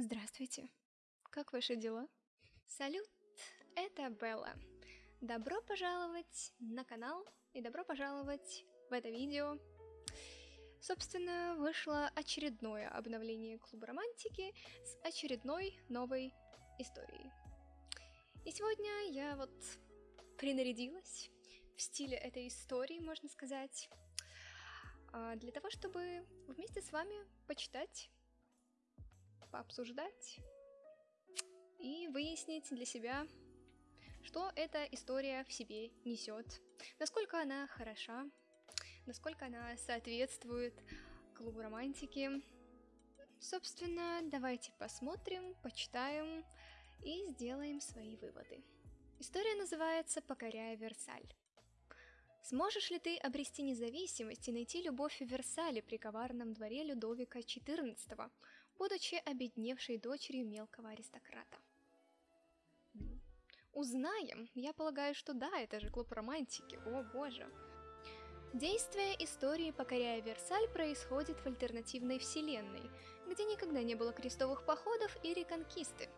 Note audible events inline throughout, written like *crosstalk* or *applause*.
Здравствуйте. Как ваши дела? Салют, это Белла. Добро пожаловать на канал и добро пожаловать в это видео. Собственно, вышло очередное обновление Клуба Романтики с очередной новой историей. И сегодня я вот принарядилась в стиле этой истории, можно сказать, а, для того, чтобы вместе с вами почитать, пообсуждать и выяснить для себя, что эта история в себе несет, насколько она хороша, насколько она соответствует клубу романтики. Собственно, давайте посмотрим, почитаем и сделаем свои выводы. История называется «Покоряя Версаль». Сможешь ли ты обрести независимость и найти любовь в Версале при коварном дворе Людовика XIV, будучи обедневшей дочерью мелкого аристократа? Узнаем. Я полагаю, что да, это же клуб романтики. О боже. Действие истории «Покоряя Версаль» происходит в альтернативной вселенной, где никогда не было крестовых походов и реконкисты.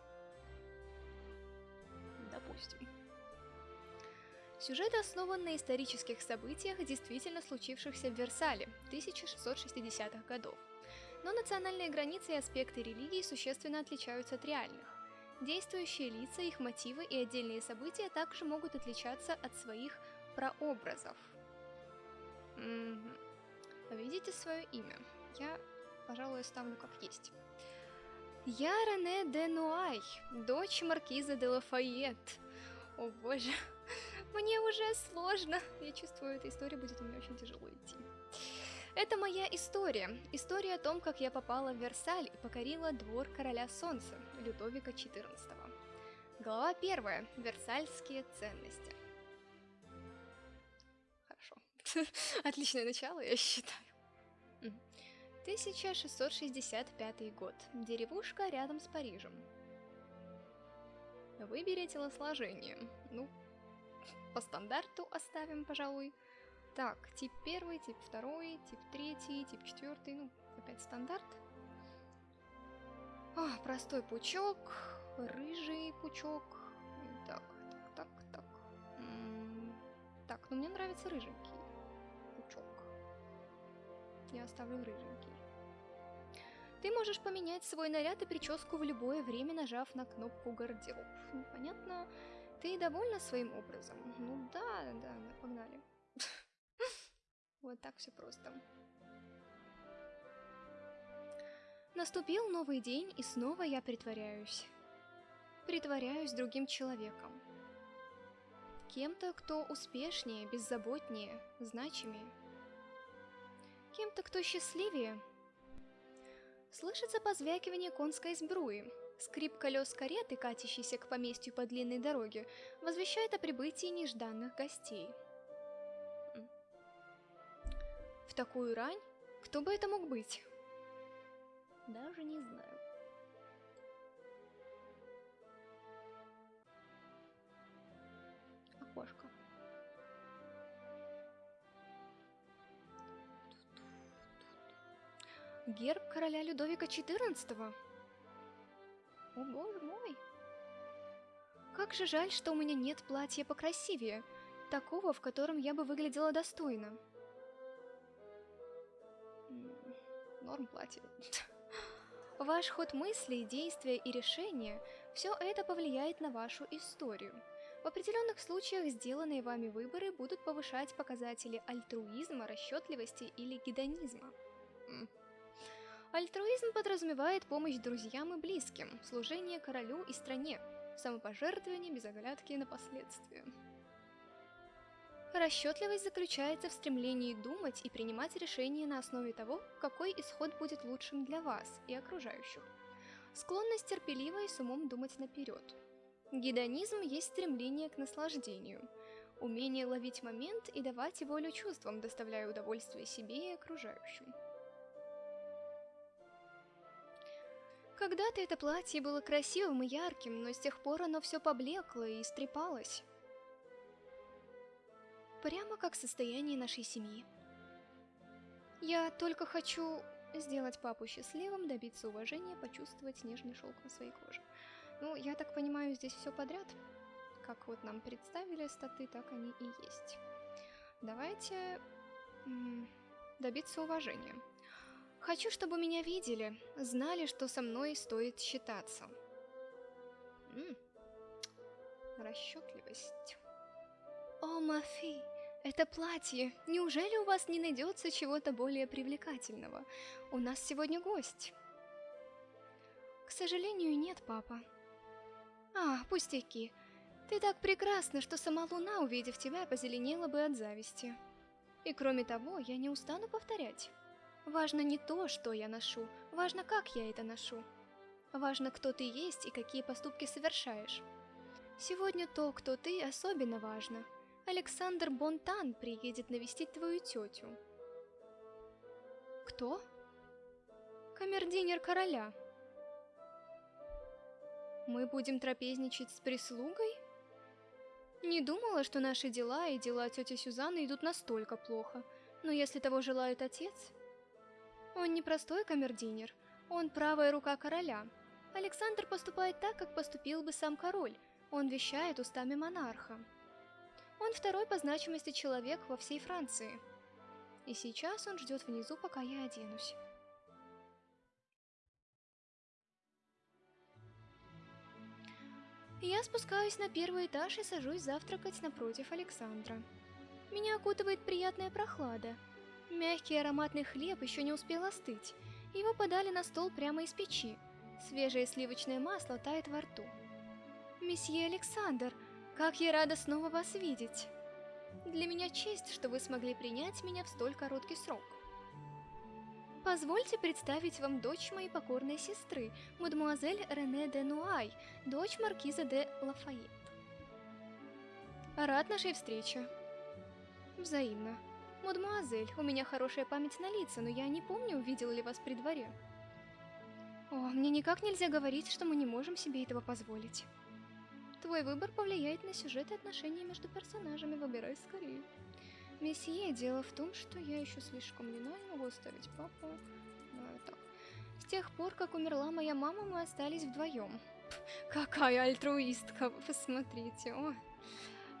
Допустим. Сюжет основан на исторических событиях, действительно случившихся в Версале 1660-х годов. Но национальные границы и аспекты религии существенно отличаются от реальных. Действующие лица, их мотивы и отдельные события также могут отличаться от своих прообразов. Угу. Видите свое имя? Я, пожалуй, оставлю как есть. Я Рене де Нуай, дочь маркиза де Лафайет. О боже, *laughs* мне уже сложно. Я чувствую, эта история будет у меня очень тяжело идти. Это моя история. История о том, как я попала в Версаль и покорила двор короля солнца, Людовика XIV. Глава первая. Версальские ценности. Хорошо. *laughs* Отличное начало, я считаю. 1665 год. Деревушка рядом с Парижем. Выбери телосложение. Ну, по стандарту оставим, пожалуй. Так, тип первый, тип второй, тип третий, тип четвертый, ну, опять стандарт. А, простой пучок, рыжий пучок. Так, так, так, так. М -м так, ну мне нравится рыженький пучок. Я оставлю рыженький. Ты можешь поменять свой наряд и прическу в любое время, нажав на кнопку гардероб. Ну, понятно, ты довольна своим образом? Ну да, да, погнали. Вот так все просто. Наступил новый день, и снова я притворяюсь. Притворяюсь другим человеком. Кем-то, кто успешнее, беззаботнее, значимее. Кем-то, кто счастливее, Слышится позвякивание конской сбруи. Скрип колес кареты, катящейся к поместью по длинной дороге, возвещает о прибытии нежданных гостей. В такую рань? Кто бы это мог быть? Даже не знаю. Окошко. Герб короля Людовика XIV. О боже мой. Как же жаль, что у меня нет платья покрасивее, такого, в котором я бы выглядела достойно. Норм платье. *laughs* Ваш ход мыслей, действия и решения – все это повлияет на вашу историю. В определенных случаях сделанные вами выборы будут повышать показатели альтруизма, расчетливости или гедонизма. Альтруизм подразумевает помощь друзьям и близким, служение королю и стране, самопожертвование без оглядки на последствия. Расчетливость заключается в стремлении думать и принимать решения на основе того, какой исход будет лучшим для вас и окружающих. Склонность терпеливо и с умом думать наперед. Гедонизм есть стремление к наслаждению, умение ловить момент и давать волю чувствам, доставляя удовольствие себе и окружающим. Когда-то это платье было красивым и ярким, но с тех пор оно все поблекло и истрепалось. Прямо как состояние нашей семьи. Я только хочу Сделать папу счастливым, добиться уважения, почувствовать нежный шелк на своей коже. Ну, я так понимаю, здесь все подряд. Как вот нам представили статы, так они и есть. Давайте добиться уважения. Хочу, чтобы меня видели, знали, что со мной стоит считаться. Расчетливость. О, Мафи, это платье. Неужели у вас не найдется чего-то более привлекательного? У нас сегодня гость. К сожалению, нет, папа. А, пустяки. Ты так прекрасна, что сама луна, увидев тебя, позеленела бы от зависти. И кроме того, я не устану повторять. Важно не то, что я ношу, важно, как я это ношу. Важно, кто ты есть и какие поступки совершаешь. Сегодня то, кто ты, особенно важно. Александр Бонтан приедет навестить твою тетю. Кто? Камердинер короля. Мы будем трапезничать с прислугой? Не думала, что наши дела и дела тети Сюзанны идут настолько плохо. Но если того желает отец... Он не простой камердинер, он правая рука короля. Александр поступает так, как поступил бы сам король. Он вещает устами монарха. Он второй по значимости человек во всей Франции. И сейчас он ждет внизу, пока я оденусь. Я спускаюсь на первый этаж и сажусь завтракать напротив Александра. Меня окутывает приятная прохлада. Мягкий ароматный хлеб еще не успел остыть. Его подали на стол прямо из печи. Свежее сливочное масло тает во рту. «Месье Александр, как я рада снова вас видеть! Для меня честь, что вы смогли принять меня в столь короткий срок. Позвольте представить вам дочь моей покорной сестры, мадемуазель Рене де Нуай, дочь маркиза де Лафайет. Рад нашей встрече. Взаимно. Мадемуазель, у меня хорошая память на лица, но я не помню, увидела ли вас при дворе. О, мне никак нельзя говорить, что мы не можем себе этого позволить. Твой выбор повлияет на сюжет и отношения между персонажами, выбирай скорее. Месье, дело в том, что я еще слишком юна и могу оставить папу. Ну, так. С тех пор, как умерла моя мама, мы остались вдвоем. Какая альтруистка, посмотрите. О.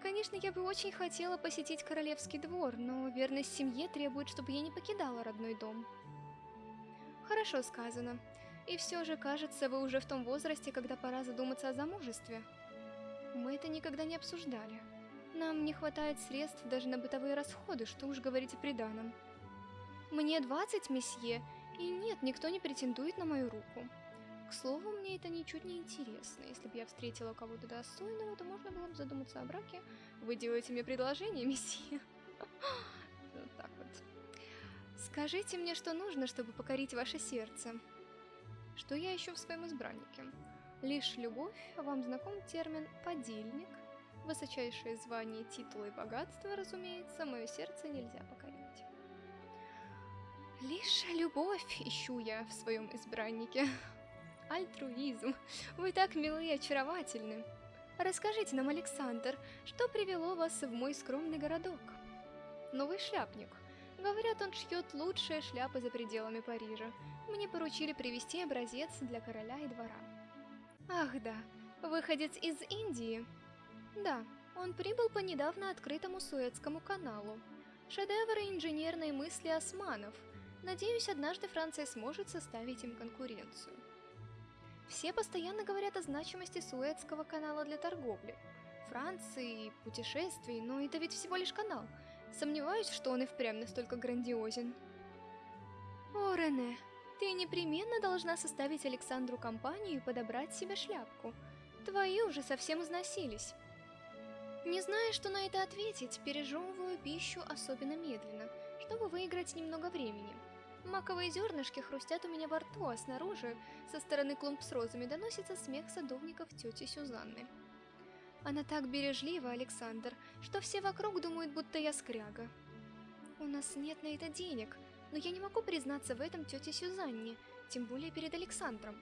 Конечно, я бы очень хотела посетить королевский двор, но верность семье требует, чтобы я не покидала родной дом. Хорошо сказано. И все же, кажется, вы уже в том возрасте, когда пора задуматься о замужестве. Мы это никогда не обсуждали. Нам не хватает средств даже на бытовые расходы, что уж говорить о приданом. Мне 20, месье, и нет, никто не претендует на мою руку. К слову, мне это ничуть не интересно. Если бы я встретила кого-то достойного, то можно было бы задуматься о браке. Вы делаете мне предложение, *laughs* месье? Вот так вот. Скажите мне, что нужно, чтобы покорить ваше сердце. Что я ищу в своем избраннике? Лишь любовь, вам знаком термин «подельник», Высочайшее звание, титулы и богатство, разумеется, мое сердце нельзя покорить. Лишь любовь ищу я в своем избраннике. *laughs* Альтруизм. Вы так милы и очаровательны. Расскажите нам, Александр, что привело вас в мой скромный городок? Новый шляпник. Говорят, он шьет лучшие шляпы за пределами Парижа. Мне поручили привезти образец для короля и двора. Ах да, выходец из Индии. Да, он прибыл по недавно открытому Суэцкому каналу. Шедевры инженерной мысли османов. Надеюсь, однажды Франция сможет составить им конкуренцию. Все постоянно говорят о значимости Суэцкого канала для торговли. Франции, путешествий, но это ведь всего лишь канал. Сомневаюсь, что он и впрямь настолько грандиозен. О, Рене, ты непременно должна составить Александру компанию и подобрать себе шляпку. Твои уже совсем износились. Не зная, что на это ответить, пережевываю пищу особенно медленно, чтобы выиграть немного времени. Маковые зернышки хрустят у меня во рту, а снаружи, со стороны клумб с розами, доносится смех садовников тети Сюзанны. Она так бережлива, Александр, что все вокруг думают, будто я скряга. У нас нет на это денег, но я не могу признаться в этом тете Сюзанне, тем более перед Александром.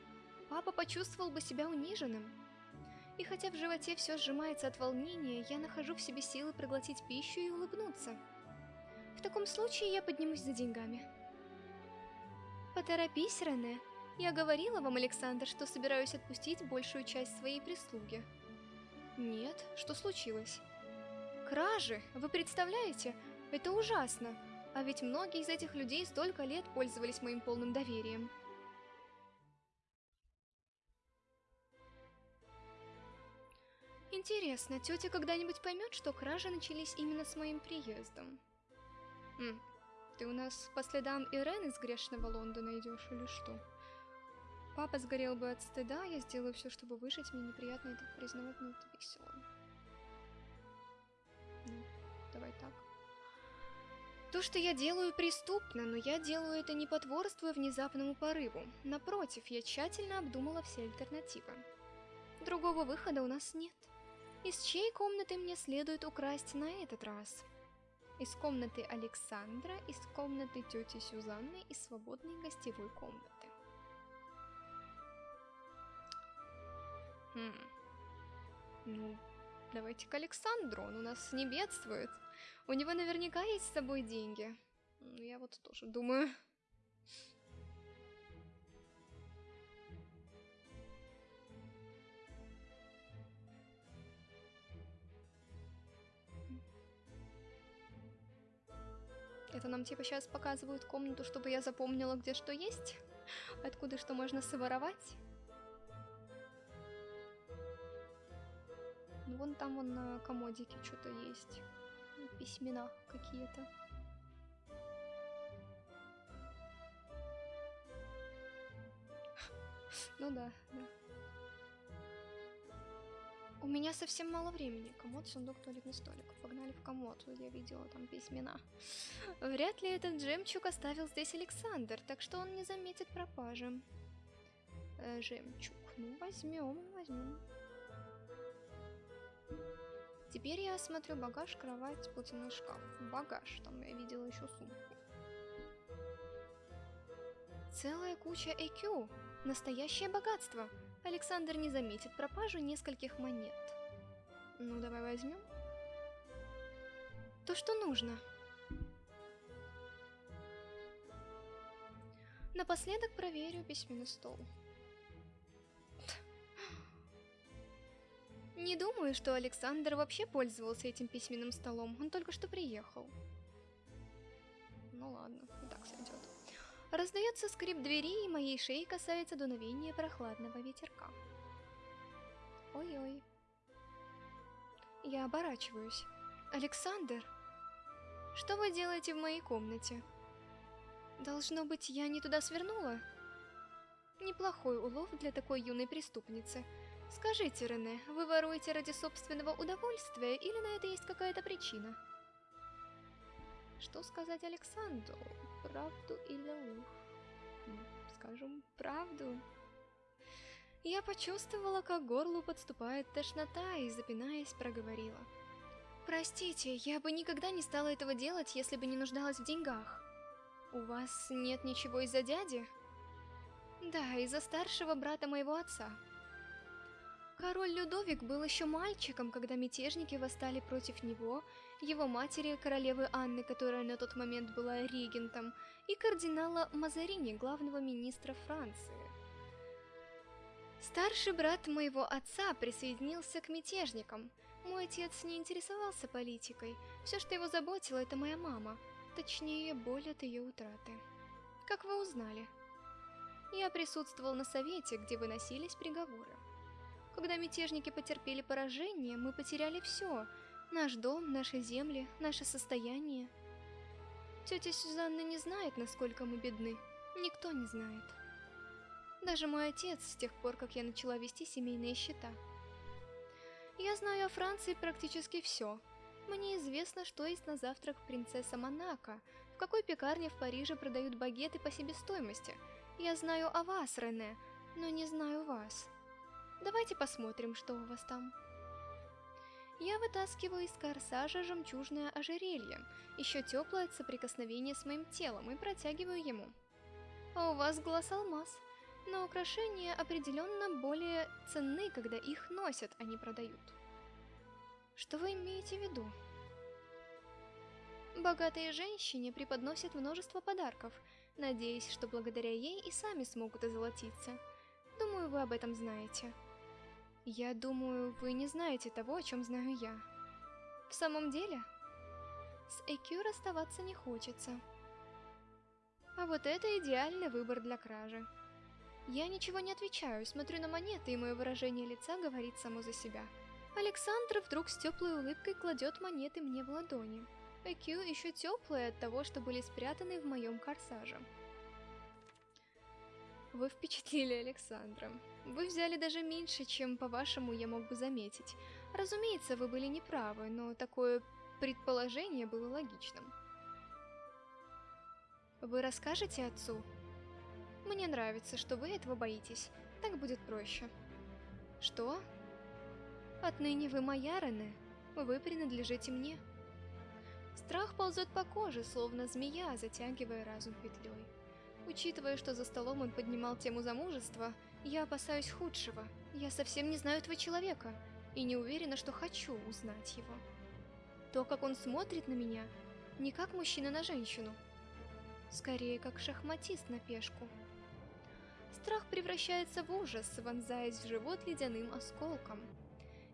Папа почувствовал бы себя униженным. И хотя в животе все сжимается от волнения, я нахожу в себе силы проглотить пищу и улыбнуться. В таком случае я поднимусь за деньгами. Поторопись, Рене. Я говорила вам, Александр, что собираюсь отпустить большую часть своей прислуги. Нет, что случилось? Кражи, вы представляете? Это ужасно. А ведь многие из этих людей столько лет пользовались моим полным доверием. Интересно, тетя когда-нибудь поймет, что кражи начались именно с моим приездом? М, ты у нас по следам Ирен из грешного Лондона идешь или что? Папа сгорел бы от стыда, я сделаю все, чтобы выжить, мне неприятно это признавать, но это весело. Ну, давай так. То, что я делаю, преступно, но я делаю это не потворствуя внезапному порыву. Напротив, я тщательно обдумала все альтернативы. Другого выхода у нас нет. Из чьей комнаты мне следует украсть на этот раз? Из комнаты Александра, из комнаты тети Сюзанны, из свободной гостевой комнаты. Хм. Ну, давайте к Александру, он у нас не бедствует. У него наверняка есть с собой деньги. Я вот тоже думаю. Это нам типа сейчас показывают комнату, чтобы я запомнила, где что есть? Откуда что можно своровать? Ну, вон там вон на комодике что-то есть. Письмена какие-то. Ну да, да. У меня совсем мало времени. Комод, сундук, туалетный столик. Погнали в комод. Я видела там письмена. Вряд ли этот жемчуг оставил здесь Александр, так что он не заметит пропажи. Э, жемчуг. Ну, возьмем, возьмем. Теперь я осмотрю багаж, кровать, платяной шкаф. Багаж, там я видела еще сумку. Целая куча EQ. Настоящее богатство. Александр не заметит пропажу нескольких монет. Ну, давай возьмем. То, что нужно. Напоследок проверю письменный стол. Не думаю, что Александр вообще пользовался этим письменным столом. Он только что приехал. Ну ладно, и так сойдет. Раздается скрип двери, и моей шеи касается дуновения прохладного ветерка. Ой-ой. Я оборачиваюсь. Александр, что вы делаете в моей комнате? Должно быть, я не туда свернула? Неплохой улов для такой юной преступницы. Скажите, Рене, вы воруете ради собственного удовольствия или на это есть какая-то причина? Что сказать Александру? Правду или ложь? Скажем, правду. Я почувствовала, как горлу подступает тошнота и, запинаясь, проговорила. Простите, я бы никогда не стала этого делать, если бы не нуждалась в деньгах. У вас нет ничего из-за дяди? Да, из-за старшего брата моего отца. Король Людовик был еще мальчиком, когда мятежники восстали против него, его матери, королевы Анны, которая на тот момент была регентом, и кардинала Мазарини, главного министра Франции. Старший брат моего отца присоединился к мятежникам. Мой отец не интересовался политикой, все, что его заботило, это моя мама, точнее, боль от ее утраты. Как вы узнали? Я присутствовал на совете, где выносились приговоры. Когда мятежники потерпели поражение, мы потеряли все. Наш дом, наши земли, наше состояние. Тетя Сюзанна не знает, насколько мы бедны. Никто не знает. Даже мой отец, с тех пор, как я начала вести семейные счета. Я знаю о Франции практически все. Мне известно, что есть на завтрак принцесса Монако, в какой пекарне в Париже продают багеты по себестоимости. Я знаю о вас, Рене, но не знаю вас. Давайте посмотрим, что у вас там. Я вытаскиваю из корсажа жемчужное ожерелье, еще теплое от соприкосновения с моим телом, и протягиваю ему. А у вас глаз алмаз, но украшения определенно более ценны, когда их носят, а не продают. Что вы имеете в виду? Богатые женщине преподносят множество подарков, надеясь, что благодаря ей и сами смогут озолотиться. Думаю, вы об этом знаете. Я думаю, вы не знаете того, о чем знаю я. В самом деле, с Экю расставаться не хочется. А вот это идеальный выбор для кражи. Я ничего не отвечаю, смотрю на монеты, и мое выражение лица говорит само за себя. Александр вдруг с теплой улыбкой кладет монеты мне в ладони. Экю еще теплые от того, что были спрятаны в моем корсаже. Вы впечатлили Александра. Вы взяли даже меньше, чем, по-вашему, я мог бы заметить. Разумеется, вы были неправы, но такое предположение было логичным. Вы расскажете отцу? Мне нравится, что вы этого боитесь. Так будет проще. Что? Отныне вы моя, Рене. Вы принадлежите мне. Страх ползет по коже, словно змея, затягивая разум петлей. Учитывая, что за столом он поднимал тему замужества, я опасаюсь худшего. Я совсем не знаю этого человека, и не уверена, что хочу узнать его. То, как он смотрит на меня, не как мужчина на женщину. Скорее, как шахматист на пешку. Страх превращается в ужас, вонзаясь в живот ледяным осколком.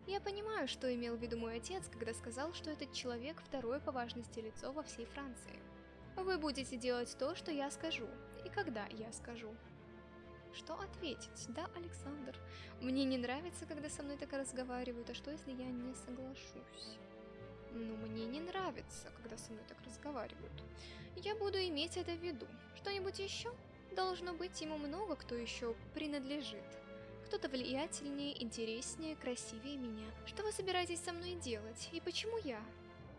Я понимаю, что имел в виду мой отец, когда сказал, что этот человек второе по важности лицо во всей Франции. Вы будете делать то, что я скажу, и когда я скажу. Что ответить? Да, Александр. Мне не нравится, когда со мной так разговаривают, а что, если я не соглашусь? Ну, мне не нравится, когда со мной так разговаривают. Я буду иметь это в виду. Что-нибудь еще? Должно быть, ему много кто еще принадлежит. Кто-то влиятельнее, интереснее, красивее меня. Что вы собираетесь со мной делать? И почему я?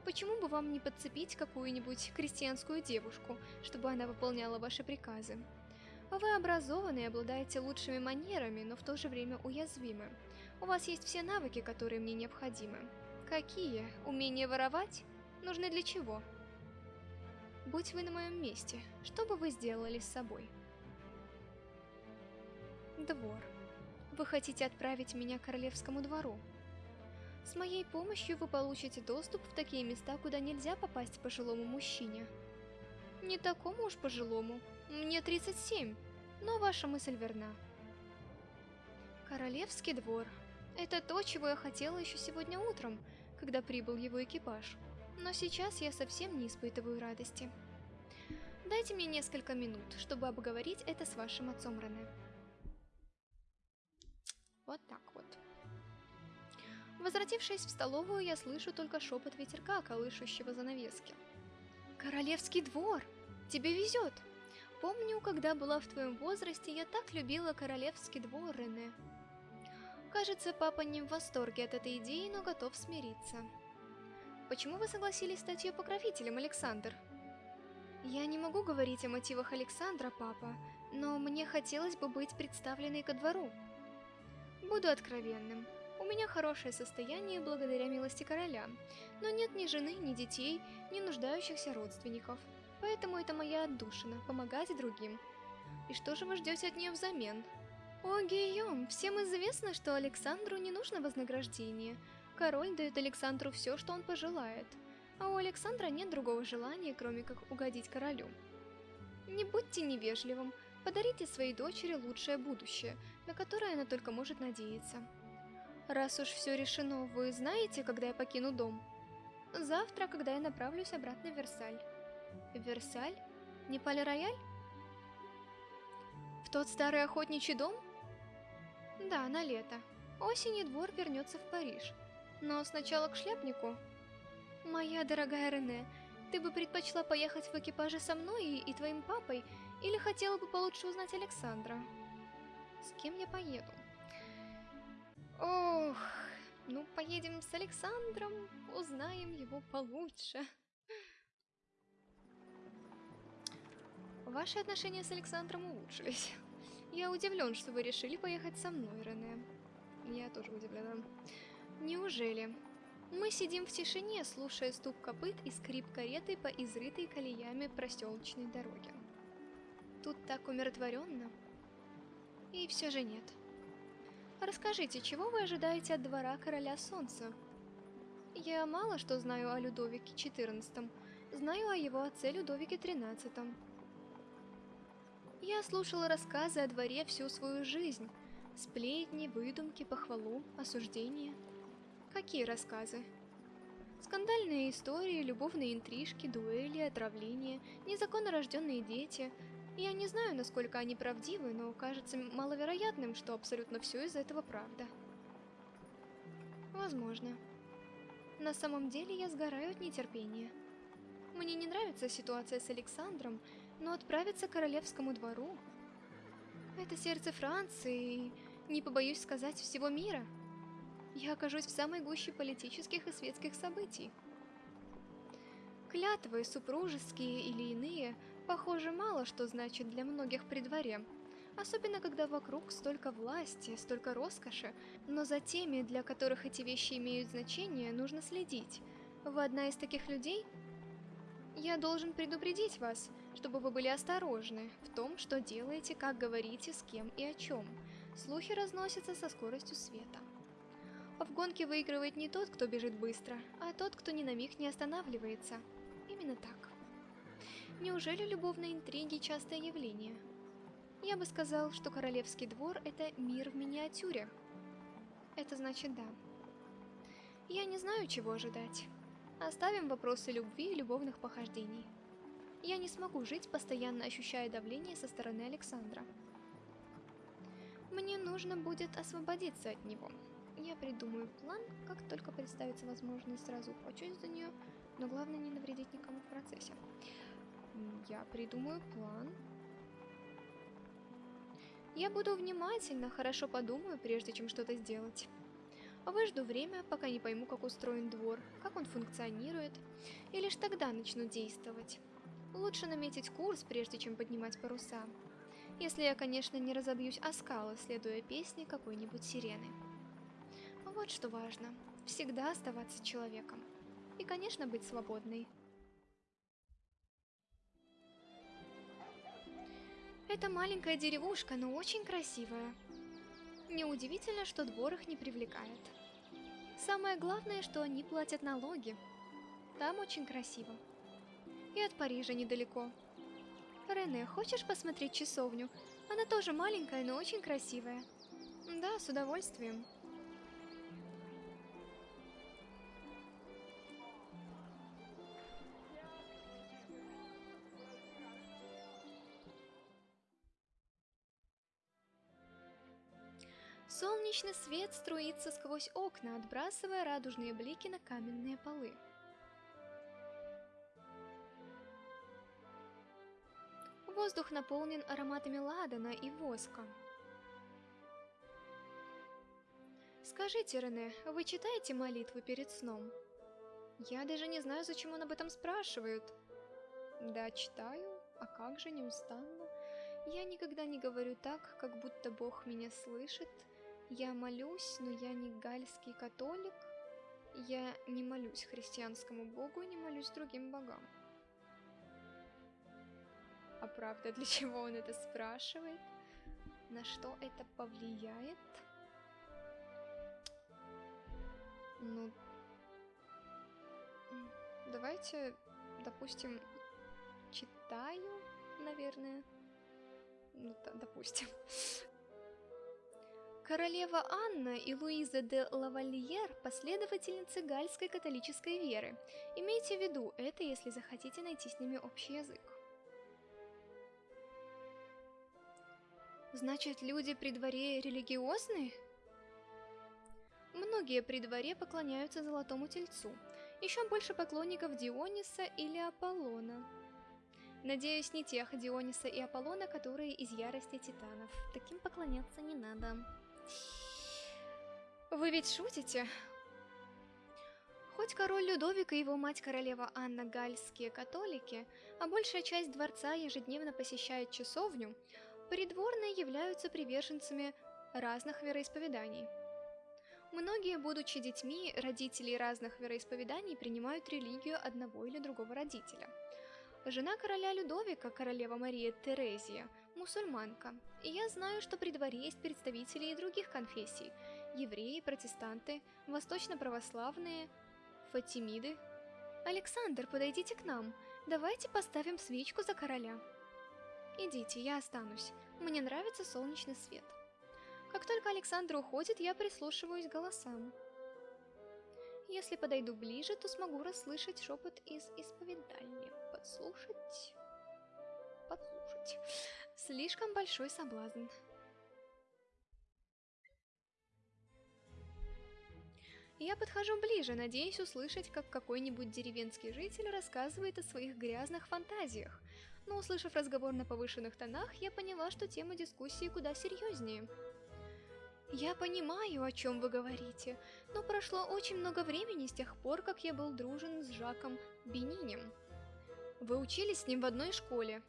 Почему бы вам не подцепить какую-нибудь крестьянскую девушку, чтобы она выполняла ваши приказы? Вы образованы и обладаете лучшими манерами, но в то же время уязвимы. У вас есть все навыки, которые мне необходимы. Какие? Умение воровать? Нужны для чего? Будь вы на моем месте, что бы вы сделали с собой? Двор. Вы хотите отправить меня к королевскому двору? С моей помощью вы получите доступ в такие места, куда нельзя попасть пожилому мужчине. Не такому уж пожилому. Мне 37, но ваша мысль верна. Королевский двор. Это то, чего я хотела еще сегодня утром, когда прибыл его экипаж. Но сейчас я совсем не испытываю радости. Дайте мне несколько минут, чтобы обговорить это с вашим отцом Рене. Вот так вот. Возвратившись в столовую, я слышу только шепот ветерка, колышущего занавески. «Королевский двор! Тебе везет!» Помню, когда была в твоем возрасте, я так любила королевский двор, Рене. Кажется, папа не в восторге от этой идеи, но готов смириться. Почему вы согласились стать ее покровителем, Александр? Я не могу говорить о мотивах Александра, папа, но мне хотелось бы быть представленной ко двору. Буду откровенным. Меня хорошее состояние благодаря милости короля, но нет ни жены, ни детей, ни нуждающихся родственников. Поэтому это моя отдушина – помогать другим. И что же вы ждете от нее взамен? О, Гийом, всем известно, что Александру не нужно вознаграждение. Король дает Александру все, что он пожелает. А у Александра нет другого желания, кроме как угодить королю. Не будьте невежливым, подарите своей дочери лучшее будущее, на которое она только может надеяться. Раз уж все решено, вы знаете, когда я покину дом? Завтра, когда я направлюсь обратно в Версаль. Версаль? Не Пале-Рояль? В тот старый охотничий дом? Да, на лето. Осенью двор вернется в Париж. Но сначала к шляпнику. Моя дорогая Рене, ты бы предпочла поехать в экипаже со мной и, и твоим папой, или хотела бы получше узнать Александра? С кем я поеду? Ох, ну поедем с Александром, узнаем его получше. Ваши отношения с Александром улучшились. Я удивлен, что вы решили поехать со мной, Рене. Я тоже удивлена. Неужели? Мы сидим в тишине, слушая стук копыт и скрип кареты по изрытой колеями проселочной дороге. Тут так умиротворенно. И все же нет. Расскажите, чего вы ожидаете от двора Короля Солнца? Я мало что знаю о Людовике XIV, знаю о его отце Людовике XIII. Я слушала рассказы о дворе всю свою жизнь. Сплетни, выдумки, похвалу, осуждения. Какие рассказы? Скандальные истории, любовные интрижки, дуэли, отравления, незаконно рожденные дети. Я не знаю, насколько они правдивы, но кажется маловероятным, что абсолютно все из этого правда. Возможно. На самом деле я сгораю от нетерпения. Мне не нравится ситуация с Александром, но отправиться к королевскому двору... Это сердце Франции, не побоюсь сказать, всего мира. Я окажусь в самой гуще политических и светских событий. Клятвы, супружеские или иные, похоже, мало что значит для многих при дворе. Особенно, когда вокруг столько власти, столько роскоши, но за теми, для которых эти вещи имеют значение, нужно следить. Вы одна из таких людей? Я должен предупредить вас, чтобы вы были осторожны в том, что делаете, как говорите, с кем и о чем. Слухи разносятся со скоростью света. В гонке выигрывает не тот, кто бежит быстро, а тот, кто ни на миг не останавливается. Именно так. Неужели любовные интриги – частое явление? Я бы сказал, что королевский двор – это мир в миниатюре. Это значит да. Я не знаю, чего ожидать. Оставим вопросы любви и любовных похождений. Я не смогу жить, постоянно ощущая давление со стороны Александра. Мне нужно будет освободиться от него. Я придумаю план, как только представится возможность сразу почусь за нее, но главное не навредить никому в процессе. Я придумаю план, я буду внимательно, хорошо подумаю, прежде чем что-то сделать. Выжду время, пока не пойму, как устроен двор, как он функционирует, и лишь тогда начну действовать. Лучше наметить курс, прежде чем поднимать паруса. Если я, конечно, не разобьюсь о скалы, следуя песне какой-нибудь сирены. Вот что важно. Всегда оставаться человеком. И, конечно, быть свободной. Это маленькая деревушка, но очень красивая. Неудивительно, что двор их не привлекает. Самое главное, что они платят налоги. Там очень красиво. И от Парижа недалеко. Рене, хочешь посмотреть часовню? Она тоже маленькая, но очень красивая. Да, с удовольствием. Солнечный свет струится сквозь окна, отбрасывая радужные блики на каменные полы. Воздух наполнен ароматами ладана и воска. Скажите, Рене, вы читаете молитвы перед сном? Я даже не знаю, зачем он об этом спрашивает. Да, читаю. А как же неустанно? Я никогда не говорю так, как будто Бог меня слышит, я молюсь, но я не гальский католик. Я не молюсь христианскому богу, не молюсь другим богам. А правда, для чего он это спрашивает? На что это повлияет? Ну, давайте, допустим, читаю, наверное. Ну, допустим. Королева Анна и Луиза де Лавальер – последовательницы гальской католической веры. Имейте в виду это, если захотите найти с ними общий язык. Значит, люди при дворе религиозные? Многие при дворе поклоняются Золотому Тельцу. Еще больше поклонников Диониса или Аполлона. Надеюсь, не тех Диониса и Аполлона, которые из ярости титанов. Таким поклоняться не надо. Вы ведь шутите? Хоть король Людовик и его мать королева Анна гальские католики, а большая часть дворца ежедневно посещает часовню, придворные являются приверженцами разных вероисповеданий. Многие, будучи детьми, родители разных вероисповеданий принимают религию одного или другого родителя. Жена короля Людовика, королева Мария Терезия, мусульманка, и я знаю, что при дворе есть представители и других конфессий – евреи, протестанты, восточно-православные, фатимиды. Александр, подойдите к нам. Давайте поставим свечку за короля. Идите, я останусь. Мне нравится солнечный свет. Как только Александр уходит, я прислушиваюсь к голосам. Если подойду ближе, то смогу расслышать шепот из исповедальни. Подслушать... Подслушать. Слишком большой соблазн. Я подхожу ближе, надеясь услышать, как какой-нибудь деревенский житель рассказывает о своих грязных фантазиях. Но услышав разговор на повышенных тонах, я поняла, что тема дискуссии куда серьезнее. Я понимаю, о чем вы говорите, но прошло очень много времени с тех пор, как я был дружен с Жаком Бенинем. Вы учились с ним в одной школе.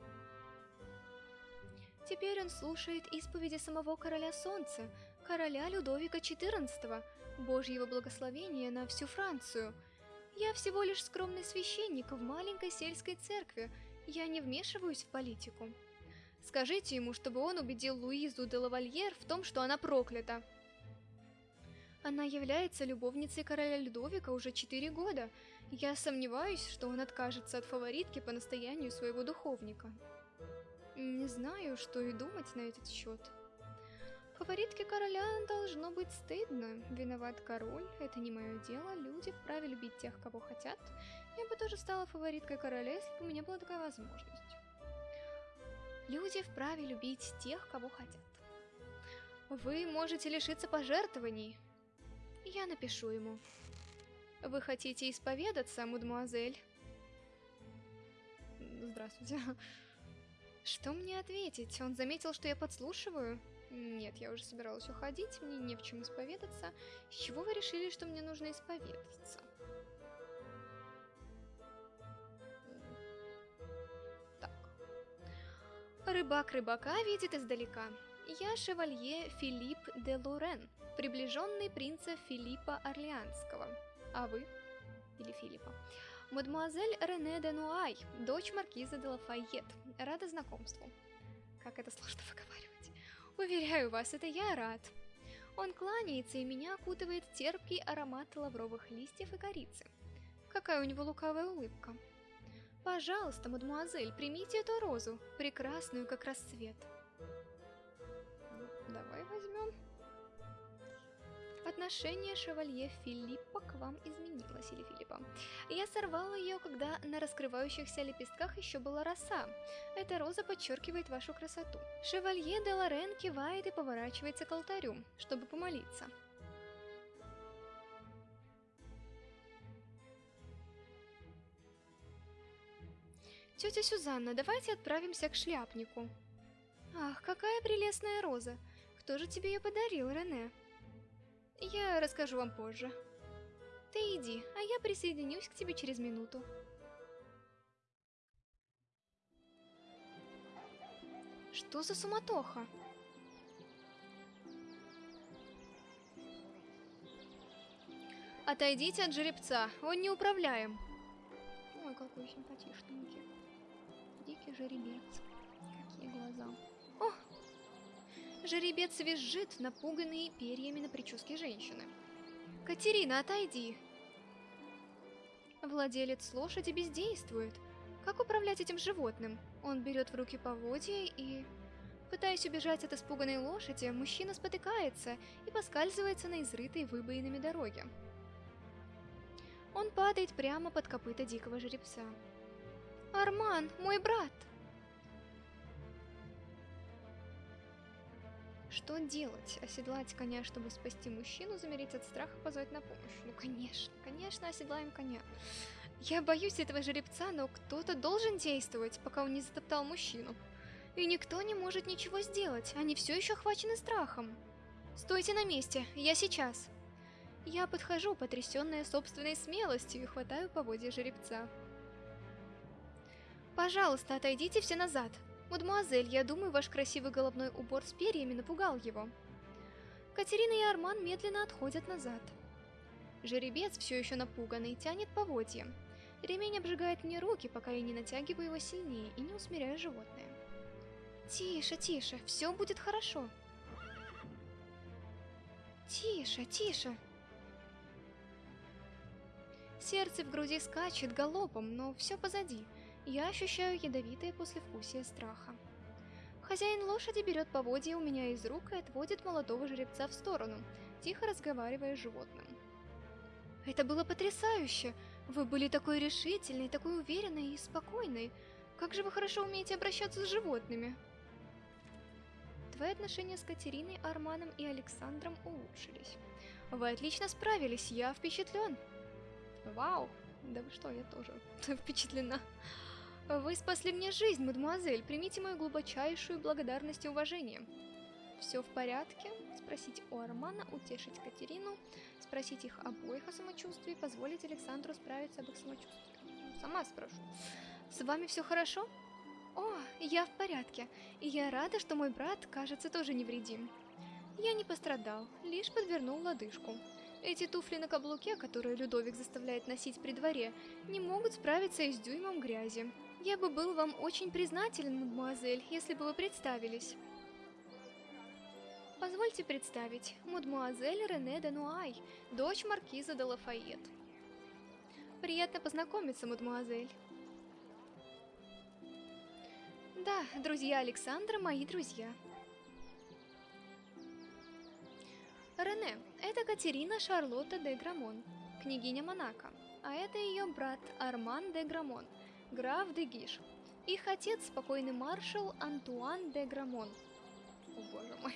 Теперь он слушает исповеди самого Короля Солнца, короля Людовика XIV, Божьего благословения на всю Францию. Я всего лишь скромный священник в маленькой сельской церкви, я не вмешиваюсь в политику. Скажите ему, чтобы он убедил Луизу де Лавальер в том, что она проклята. Она является любовницей короля Людовика уже четыре года. Я сомневаюсь, что он откажется от фаворитки по настоянию своего духовника. Не знаю, что и думать на этот счет. Фаворитке короля должно быть стыдно. Виноват король, это не мое дело. Люди вправе любить тех, кого хотят. Я бы тоже стала фавориткой короля, если бы у меня была такая возможность. Люди вправе любить тех, кого хотят. Вы можете лишиться пожертвований. Я напишу ему. Вы хотите исповедаться, мадемуазель? Здравствуйте. Что мне ответить? Он заметил, что я подслушиваю? Нет, я уже собиралась уходить, мне не в чем исповедаться. С чего вы решили, что мне нужно исповедаться? Так. Рыбак рыбака видит издалека. Я шевалье Филипп де Лорен, приближенный принца Филиппа Орлеанского. А вы? Или Филиппа? Мадемуазель Рене де Нуай, дочь маркиза де Лафайет. Рада знакомству. Как это сложно выговаривать. Уверяю вас, это я рад. Он кланяется, и меня окутывает терпкий аромат лавровых листьев и корицы. Какая у него лукавая улыбка. Пожалуйста, мадемуазель, примите эту розу, прекрасную, как рассвет. Отношение шевалье Филиппа к вам изменилось, или Филиппа. Я сорвала ее, когда на раскрывающихся лепестках еще была роса. Эта роза подчеркивает вашу красоту. Шевалье де Лорен кивает и поворачивается к алтарю, чтобы помолиться. Тетя Сюзанна, давайте отправимся к шляпнику. Ах, какая прелестная роза. Кто же тебе ее подарил, Рене? Я расскажу вам позже. Ты иди, а я присоединюсь к тебе через минуту. Что за суматоха? Отойдите от жеребца, он не управляем. Ой, какой симпатичненький. Дикий жеребец. Какие глаза. Жеребец визжит, напуганный перьями на прическе женщины. «Катерина, отойди!» Владелец лошади бездействует. Как управлять этим животным? Он берет в руки поводья и... Пытаясь убежать от испуганной лошади, мужчина спотыкается и поскальзывается на изрытой выбоинами дороге. Он падает прямо под копыта дикого жеребца. «Арман, мой брат!» Что делать? Оседлать коня, чтобы спасти мужчину, замереть от страха, позвать на помощь? Ну, конечно, конечно, оседлаем коня. Я боюсь этого жеребца, но кто-то должен действовать, пока он не затоптал мужчину. И никто не может ничего сделать, они все еще охвачены страхом. Стойте на месте, я сейчас. Я подхожу, потрясенная собственной смелостью, и хватаю поводья жеребца. Пожалуйста, отойдите все назад, «Мадемуазель, я думаю, ваш красивый головной убор с перьями напугал его». Катерина и Арман медленно отходят назад. Жеребец, все еще напуганный, тянет поводья. Ремень обжигает мне руки, пока я не натягиваю его сильнее и не усмиряю животное. «Тише, тише, все будет хорошо». «Тише, тише». Сердце в груди скачет галопом, но все позади. Я ощущаю ядовитое послевкусие страха. Хозяин лошади берет поводья у меня из рук и отводит молодого жеребца в сторону, тихо разговаривая с животным. Это было потрясающе! Вы были такой решительной, такой уверенной и спокойной. Как же вы хорошо умеете обращаться с животными. Твои отношения с Катериной, Арманом и Александром улучшились. Вы отлично справились, я впечатлен. Вау, да вы что, я тоже *laughs* впечатлена. Вы спасли мне жизнь, мадемуазель, примите мою глубочайшую благодарность и уважение. Все в порядке? Спросить у Армана, утешить Катерину, спросить их обоих о самочувствии, позволить Александру справиться об их самочувствии. Сама спрошу. С вами все хорошо? О, я в порядке, и я рада, что мой брат, кажется, тоже невредим. Я не пострадал, лишь подвернул лодыжку. Эти туфли на каблуке, которые Людовик заставляет носить при дворе, не могут справиться и с дюймом грязи. Я бы был вам очень признателен, мадемуазель, если бы вы представились. Позвольте представить, мадемуазель Рене де Нуай, дочь маркиза де Лафайет. Приятно познакомиться, мадемуазель. Да, друзья Александра мои друзья. Рене, это Катерина Шарлотта де Грамон, княгиня Монако, а это ее брат Арман де Грамон, граф де Гиш. Их отец спокойный маршал Антуан де Грамон. О боже мой.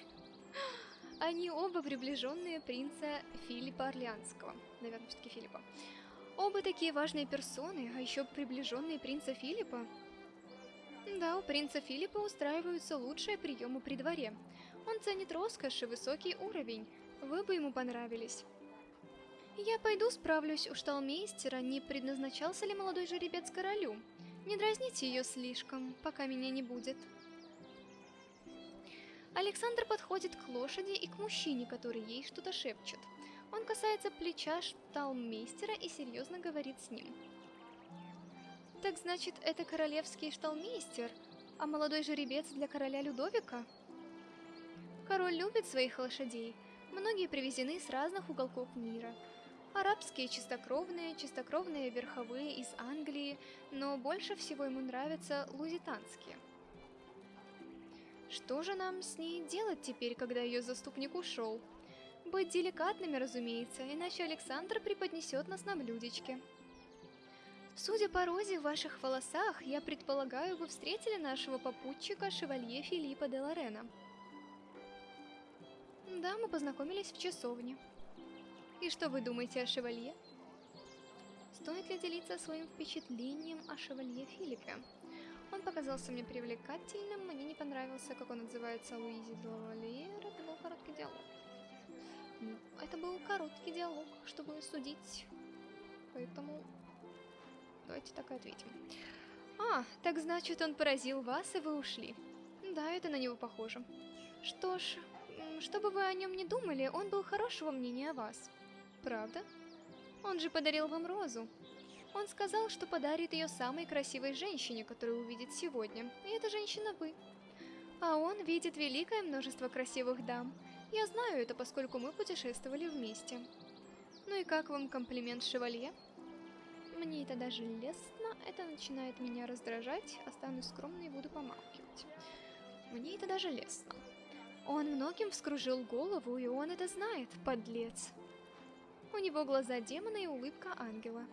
Они оба приближенные принца Филиппа Орлеанского. Наверное, все-таки Филиппа. Оба такие важные персоны, а еще приближенные принца Филиппа. Да, у принца Филиппа устраиваются лучшие приемы при дворе. Он ценит роскошь и высокий уровень. Вы бы ему понравились. Я пойду справлюсь у шталмейстера, не предназначался ли молодой жеребец королю. Не дразните ее слишком, пока меня не будет. Александр подходит к лошади и к мужчине, который ей что-то шепчет. Он касается плеча шталмейстера и серьезно говорит с ним. Так значит, это королевский шталмейстер, а молодой жеребец для короля Людовика? Король любит своих лошадей. Многие привезены с разных уголков мира. Арабские чистокровные, чистокровные верховые из Англии, но больше всего ему нравятся лузитанские – что же нам с ней делать теперь, когда ее заступник ушел? Быть деликатными, разумеется, иначе Александр преподнесет нас на блюдечке. Судя по розе в ваших волосах, я предполагаю, вы встретили нашего попутчика, шевалье Филиппа де Лорена. Да, мы познакомились в часовне. И что вы думаете о шевалье? Стоит ли делиться своим впечатлением о шевалье Филиппе? Он показался мне привлекательным, мне не понравился, как он называется, Луизи Лавалиер. Это был короткий диалог. Это был короткий диалог, чтобы судить. Поэтому давайте так и ответим. А, так значит, он поразил вас, и вы ушли. Да, это на него похоже. Что ж, что бы вы о нем не думали, он был хорошего мнения о вас. Правда? Он же подарил вам розу. Он сказал, что подарит ее самой красивой женщине, которую увидит сегодня, и эта женщина вы. А он видит великое множество красивых дам. Я знаю это, поскольку мы путешествовали вместе. Ну и как вам комплимент шевалье? Мне это даже лестно, это начинает меня раздражать, останусь скромной и буду помалкивать. Мне это даже лестно. Он многим вскружил голову, и он это знает, подлец. У него глаза демона и улыбка ангела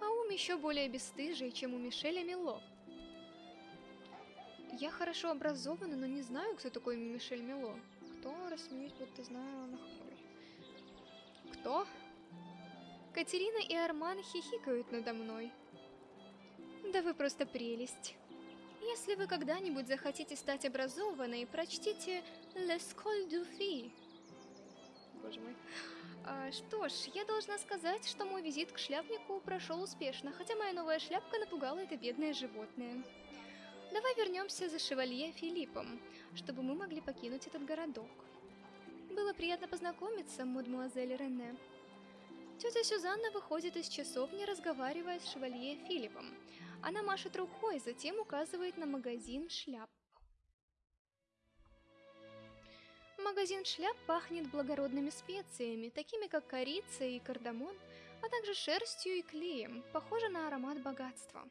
а ум еще более бесстыжий, чем у Мишеля Мило. Я хорошо образована, но не знаю, кто такой Мишель Мило. Кто, рассмеюсь, будто знаю, нахмурюсь. Кто? Катерина и Арман хихикают надо мной. Да вы просто прелесть. Если вы когда-нибудь захотите стать образованной, прочтите «L'Escole du Fille». Боже мой. А, что ж, я должна сказать, что мой визит к шляпнику прошел успешно, хотя моя новая шляпка напугала это бедное животное. Давай вернемся за шевалье Филиппом, чтобы мы могли покинуть этот городок. Было приятно познакомиться, мадемуазель Рене. Тетя Сюзанна выходит из часовни, разговаривая с шевалье Филиппом. Она машет рукой, затем указывает на магазин шляп. Магазин шляп пахнет благородными специями, такими как корица и кардамон, а также шерстью и клеем, похоже на аромат богатства.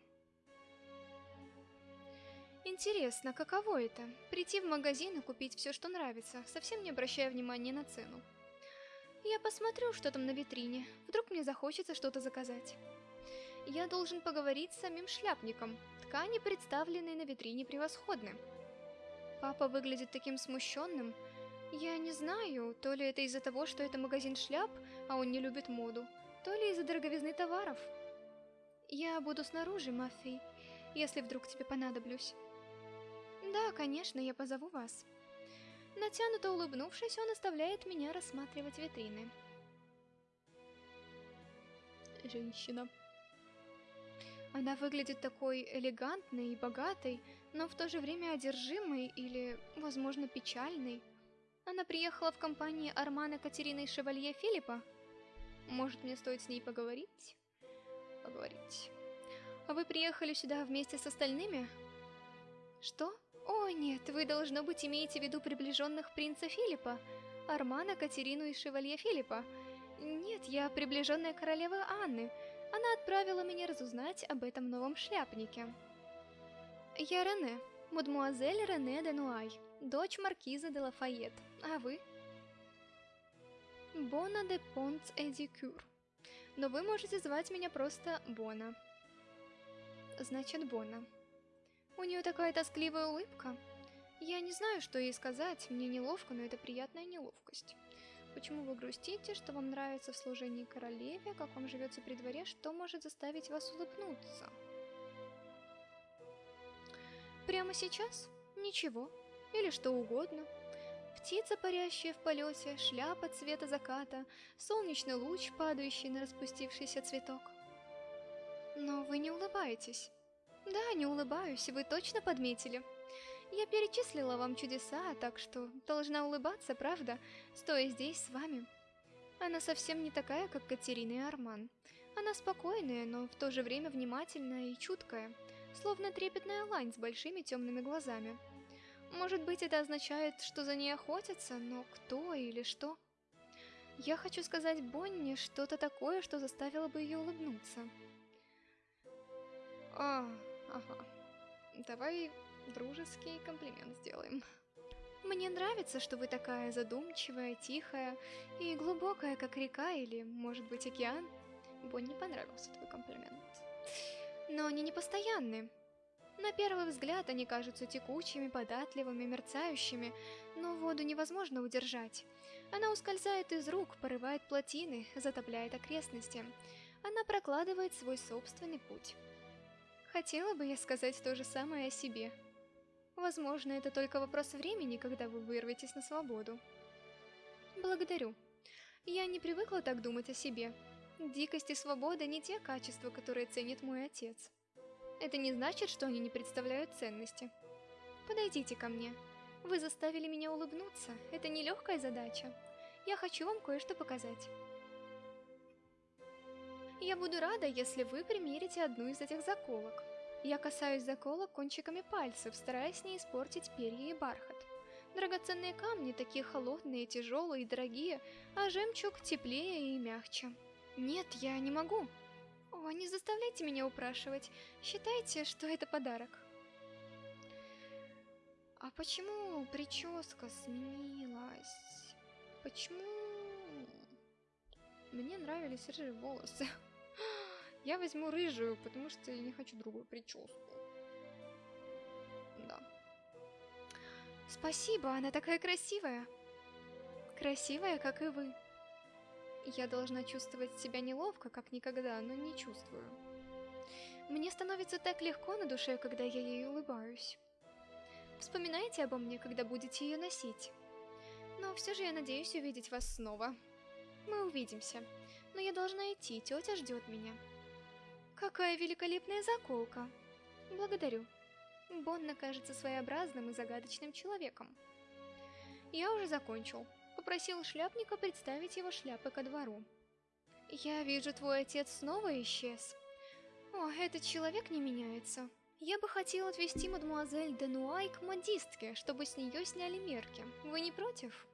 Интересно, каково это? Прийти в магазин и купить все, что нравится, совсем не обращая внимания на цену. Я посмотрю, что там на витрине. Вдруг мне захочется что-то заказать. Я должен поговорить с самим шляпником. Ткани, представленные на витрине, превосходны. Папа выглядит таким смущенным. Я не знаю, то ли это из-за того, что это магазин шляп, а он не любит моду, то ли из-за дороговизны товаров. Я буду снаружи, Маффи, если вдруг тебе понадоблюсь. Да, конечно, я позову вас. Натянуто улыбнувшись, он оставляет меня рассматривать витрины. Женщина. Она выглядит такой элегантной и богатой, но в то же время одержимой или, возможно, печальной. Она приехала в компании Армана Катерины и Шевалье Филиппа. Может, мне стоит с ней поговорить? Поговорить. А вы приехали сюда вместе с остальными? Что? О, нет, вы, должно быть, имеете в виду приближенных принца Филиппа, Армана, Катерину и Шевалье Филиппа. Нет, я приближенная королевы Анны. Она отправила меня разузнать об этом новом шляпнике. Я Рене, мадмуазель Рене де Нуай, дочь маркиза де Лафайет. А вы? Бона де Понц Эдикюр. Но вы можете звать меня просто Бона. Значит, Бона. У нее такая тоскливая улыбка. Я не знаю, что ей сказать, мне неловко, но это приятная неловкость. Почему вы грустите, что вам нравится в служении королеве, как вам живется при дворе, что может заставить вас улыбнуться? Прямо сейчас? Ничего. Или что угодно. Птица, парящая в полете, шляпа цвета заката, солнечный луч, падающий на распустившийся цветок. Но вы не улыбаетесь. Да, не улыбаюсь, вы точно подметили. Я перечислила вам чудеса, так что должна улыбаться, правда, стоя здесь с вами. Она совсем не такая, как Катерина и Арман. Она спокойная, но в то же время внимательная и чуткая, словно трепетная лань с большими темными глазами. Может быть, это означает, что за ней охотятся, но кто или что? Я хочу сказать Бонни что-то такое, что заставило бы ее улыбнуться. А, ага. Давай дружеский комплимент сделаем. Мне нравится, что вы такая задумчивая, тихая и глубокая, как река или, может быть, океан. Бонни понравился твой комплимент. Но они не постоянны. На первый взгляд они кажутся текучими, податливыми, мерцающими, но воду невозможно удержать. Она ускользает из рук, порывает плотины, затопляет окрестности. Она прокладывает свой собственный путь. Хотела бы я сказать то же самое о себе. Возможно, это только вопрос времени, когда вы вырветесь на свободу. Благодарю. Я не привыкла так думать о себе. Дикость и свобода не те качества, которые ценит мой отец. Это не значит, что они не представляют ценности. Подойдите ко мне. Вы заставили меня улыбнуться. Это нелегкая задача. Я хочу вам кое-что показать. Я буду рада, если вы примерите одну из этих заколок. Я касаюсь заколок кончиками пальцев, стараясь не испортить перья и бархат. Драгоценные камни такие холодные, тяжелые и дорогие, а жемчуг теплее и мягче. Нет, я не могу. О, не заставляйте меня упрашивать. Считайте, что это подарок. А почему прическа сменилась? Почему... Мне нравились рыжие волосы. *gasps* Я возьму рыжую, потому что я не хочу другую прическу. Да. Спасибо, она такая красивая. Красивая, как и вы. Я должна чувствовать себя неловко, как никогда, но не чувствую. Мне становится так легко на душе, когда я ей улыбаюсь. Вспоминайте обо мне, когда будете ее носить. Но все же я надеюсь увидеть вас снова. Мы увидимся. Но я должна идти, тетя ждет меня. Какая великолепная заколка! Благодарю. Бонна кажется своеобразным и загадочным человеком. Я уже закончил. Попросил шляпника представить его шляпы ко двору. Я вижу, твой отец снова исчез. О, этот человек не меняется. Я бы хотел отвезти мадемуазель Денуай к модистке, чтобы с нее сняли мерки. Вы не против?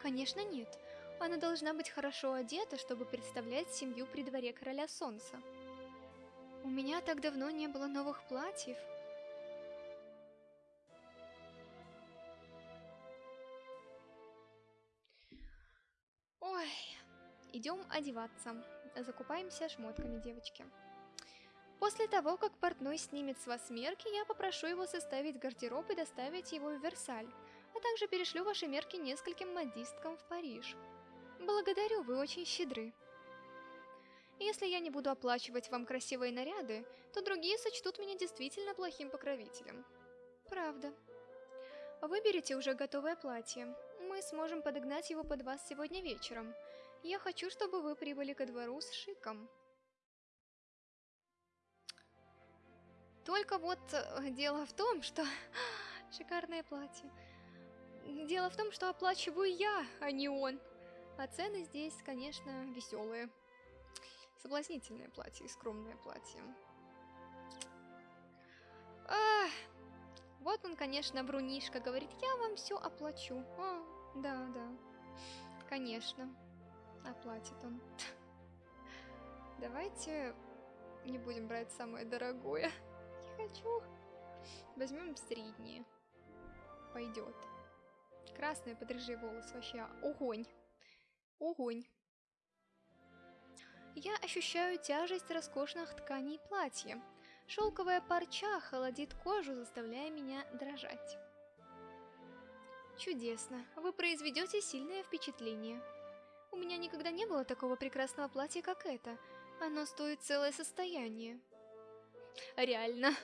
Конечно, нет. Она должна быть хорошо одета, чтобы представлять семью при дворе короля солнца. У меня так давно не было новых платьев. Идем одеваться. Закупаемся шмотками, девочки. После того, как портной снимет с вас мерки, я попрошу его составить гардероб и доставить его в Версаль, а также перешлю ваши мерки нескольким модисткам в Париж. Благодарю, вы очень щедры. Если я не буду оплачивать вам красивые наряды, то другие сочтут меня действительно плохим покровителем. Правда. Выберите уже готовое платье. Мы сможем подогнать его под вас сегодня вечером. Я хочу, чтобы вы прибыли ко двору с шиком. Только вот э, дело в том, что... *laughs* Шикарное платье. Дело в том, что оплачиваю я, а не он. А цены здесь, конечно, веселые. Соблазнительное платье и скромное платье. Ах, вот он, конечно, Брунишка говорит, я вам все оплачу. А, да, да, конечно, оплатит он. Давайте не будем брать самое дорогое. Не хочу. Возьмем среднее. Пойдет. Красные подрыжие волосы вообще огонь. Огонь. Я ощущаю тяжесть роскошных тканей платья. Шелковая парча холодит кожу, заставляя меня дрожать. Чудесно, вы произведете сильное впечатление. У меня никогда не было такого прекрасного платья, как это. Оно стоит целое состояние. Реально.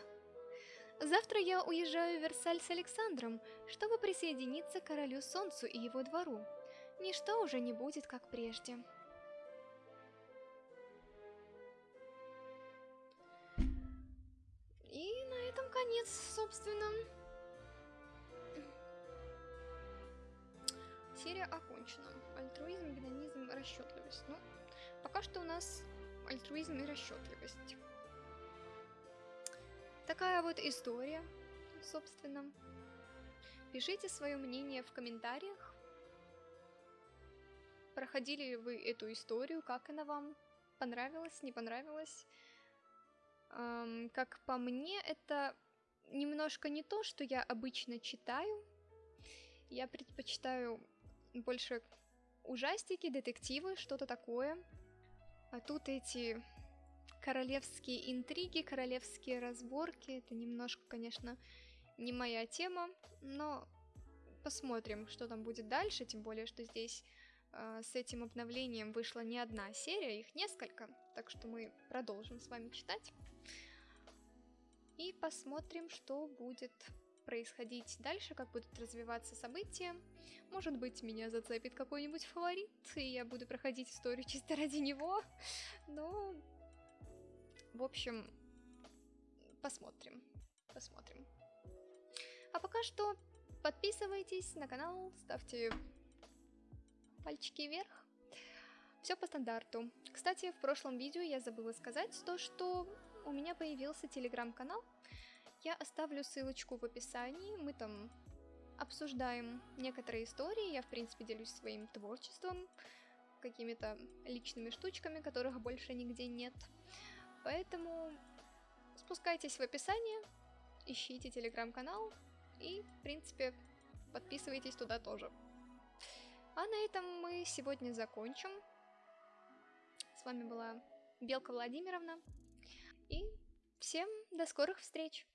Завтра я уезжаю в Версаль с Александром, чтобы присоединиться к Королю Солнцу и его двору. Ничто уже не будет, как прежде. И на этом конец, собственно. Серия окончена. Альтруизм, гедонизм, расчетливость. Ну, пока что у нас альтруизм и расчетливость. Такая вот история, собственно. Пишите свое мнение в комментариях. Проходили ли вы эту историю, как она вам? Понравилась, не понравилась? Эм, как по мне, это немножко не то, что я обычно читаю. Я предпочитаю больше ужастики, детективы, что-то такое. А тут эти королевские интриги, королевские разборки. Это немножко, конечно, не моя тема, но посмотрим, что там будет дальше, тем более, что здесь э, с этим обновлением вышла не одна серия, их несколько, так что мы продолжим с вами читать. И посмотрим, что будет происходить дальше, как будут развиваться события. Может быть, меня зацепит какой-нибудь фаворит, и я буду проходить историю *laughs* чисто ради него. Но, в общем, посмотрим. Посмотрим. А пока что подписывайтесь на канал, ставьте пальчики вверх. Все по стандарту. Кстати, в прошлом видео я забыла сказать то, что у меня появился телеграм-канал. Я оставлю ссылочку в описании, мы там обсуждаем некоторые истории, я в принципе делюсь своим творчеством, какими-то личными штучками, которых больше нигде нет. Поэтому спускайтесь в описание, ищите телеграм-канал и, в принципе, подписывайтесь туда тоже. А на этом мы сегодня закончим. С вами была Белка Владимировна. И всем до скорых встреч!